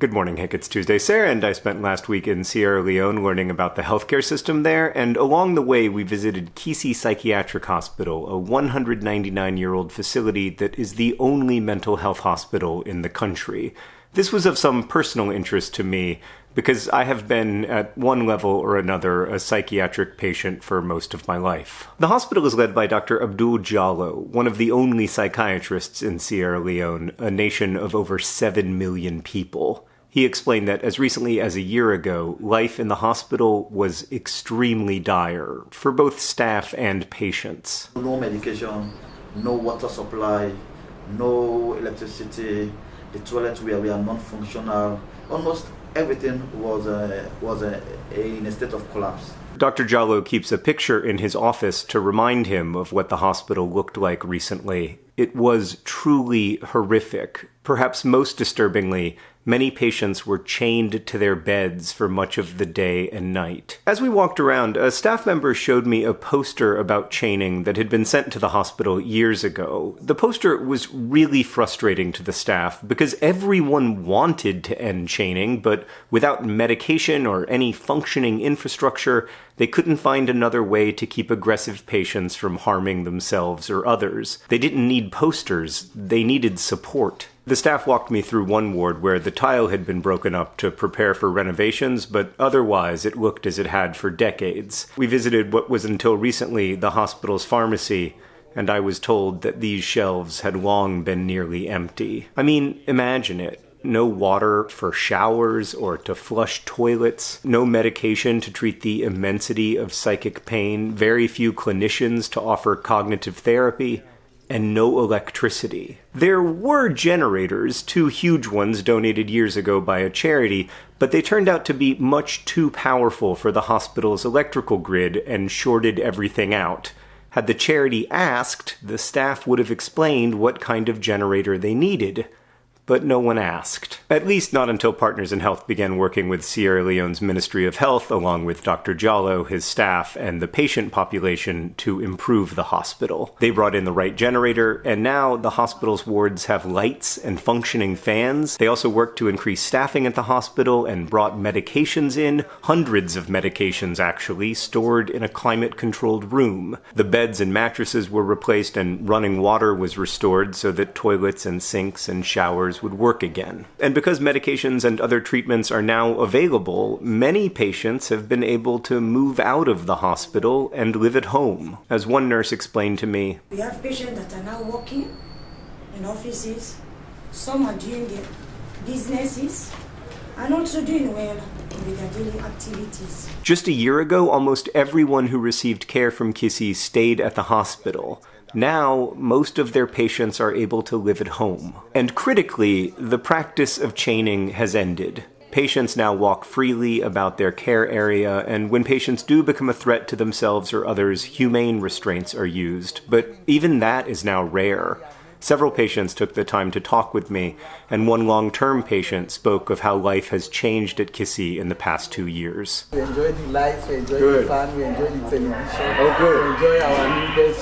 Good morning, Hank. It's Tuesday, Sarah, and I spent last week in Sierra Leone learning about the healthcare system there, and along the way we visited Kissy Psychiatric Hospital, a 199 year old facility that is the only mental health hospital in the country. This was of some personal interest to me because I have been, at one level or another, a psychiatric patient for most of my life. The hospital is led by Dr. Abdul Jalloh, one of the only psychiatrists in Sierra Leone, a nation of over 7 million people. He explained that as recently as a year ago, life in the hospital was extremely dire for both staff and patients. No medication, no water supply, no electricity, the toilets were, were non-functional, almost everything was, uh, was uh, in a state of collapse. Dr. Jalloh keeps a picture in his office to remind him of what the hospital looked like recently. It was truly horrific. Perhaps most disturbingly, many patients were chained to their beds for much of the day and night. As we walked around, a staff member showed me a poster about chaining that had been sent to the hospital years ago. The poster was really frustrating to the staff because everyone wanted to end chaining, but without medication or any functioning infrastructure, they couldn't find another way to keep aggressive patients from harming themselves or others. They didn't need posters, they needed support. The staff walked me through one ward where the tile had been broken up to prepare for renovations, but otherwise it looked as it had for decades. We visited what was until recently the hospital's pharmacy, and I was told that these shelves had long been nearly empty. I mean, imagine it no water for showers or to flush toilets, no medication to treat the immensity of psychic pain, very few clinicians to offer cognitive therapy, and no electricity. There were generators, two huge ones donated years ago by a charity, but they turned out to be much too powerful for the hospital's electrical grid and shorted everything out. Had the charity asked, the staff would have explained what kind of generator they needed but no one asked. At least not until Partners in Health began working with Sierra Leone's Ministry of Health, along with Dr. Jalloh, his staff, and the patient population to improve the hospital. They brought in the right generator, and now the hospital's wards have lights and functioning fans. They also worked to increase staffing at the hospital and brought medications in, hundreds of medications actually, stored in a climate controlled room. The beds and mattresses were replaced, and running water was restored so that toilets and sinks and showers would work again. And because medications and other treatments are now available, many patients have been able to move out of the hospital and live at home. As one nurse explained to me, We have patients that are now working in offices, some are doing their businesses, and also doing well with their daily activities. Just a year ago, almost everyone who received care from Kissy stayed at the hospital. Now, most of their patients are able to live at home. And critically, the practice of chaining has ended. Patients now walk freely about their care area, and when patients do become a threat to themselves or others, humane restraints are used. But even that is now rare. Several patients took the time to talk with me, and one long term patient spoke of how life has changed at Kissy in the past two years. We enjoy the lights, we enjoy Good. the fun, we enjoy the television. Oh, good. We enjoy our new beds.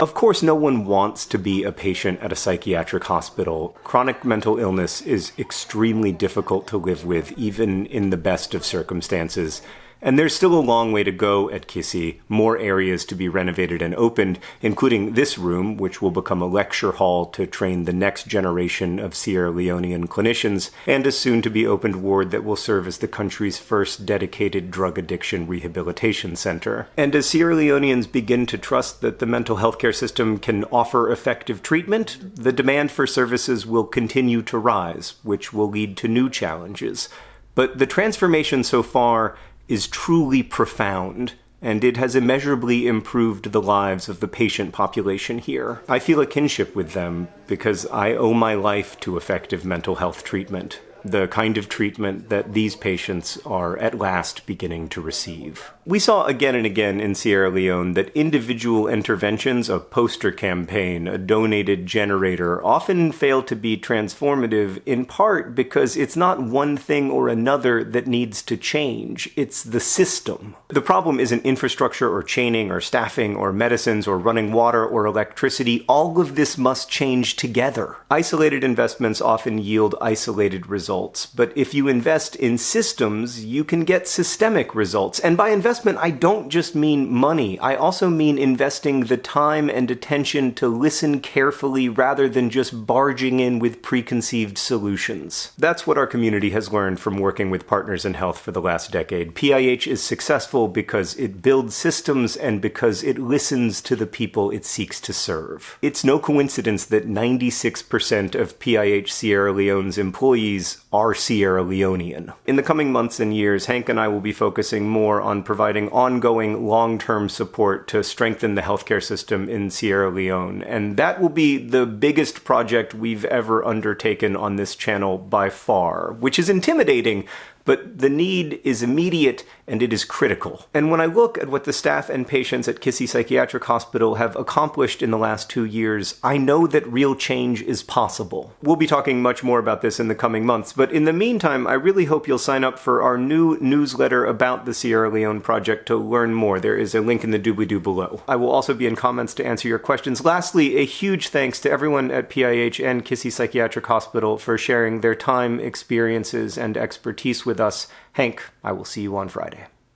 Of course, no one wants to be a patient at a psychiatric hospital. Chronic mental illness is extremely difficult to live with, even in the best of circumstances. And there's still a long way to go at Kissy, more areas to be renovated and opened, including this room, which will become a lecture hall to train the next generation of Sierra Leonean clinicians, and a soon to be opened ward that will serve as the country's first dedicated drug addiction rehabilitation center. And as Sierra Leoneans begin to trust that the mental health care system can offer effective treatment, the demand for services will continue to rise, which will lead to new challenges. But the transformation so far is truly profound, and it has immeasurably improved the lives of the patient population here. I feel a kinship with them because I owe my life to effective mental health treatment. The kind of treatment that these patients are at last beginning to receive. We saw again and again in Sierra Leone that individual interventions, a poster campaign, a donated generator, often fail to be transformative in part because it's not one thing or another that needs to change, it's the system. The problem isn't infrastructure or chaining or staffing or medicines or running water or electricity. All of this must change together. Isolated investments often yield isolated results, but if you invest in systems, you can get systemic results. And by investment, I don't just mean money. I also mean investing the time and attention to listen carefully rather than just barging in with preconceived solutions. That's what our community has learned from working with partners in health for the last decade. PIH is successful because it builds systems and because it listens to the people it seeks to serve. It's no coincidence that 96% of PIH Sierra Leone's employees are Sierra Leonean. In the coming months and years, Hank and I will be focusing more on providing ongoing long term support to strengthen the healthcare system in Sierra Leone. And that will be the biggest project we've ever undertaken on this channel by far, which is intimidating but the need is immediate and it is critical. And when I look at what the staff and patients at Kissy Psychiatric Hospital have accomplished in the last two years, I know that real change is possible. We'll be talking much more about this in the coming months, but in the meantime, I really hope you'll sign up for our new newsletter about the Sierra Leone project to learn more. There is a link in the doobly-doo below. I will also be in comments to answer your questions. Lastly, a huge thanks to everyone at PIH and Kissy Psychiatric Hospital for sharing their time, experiences, and expertise with with us. Hank, I will see you on Friday.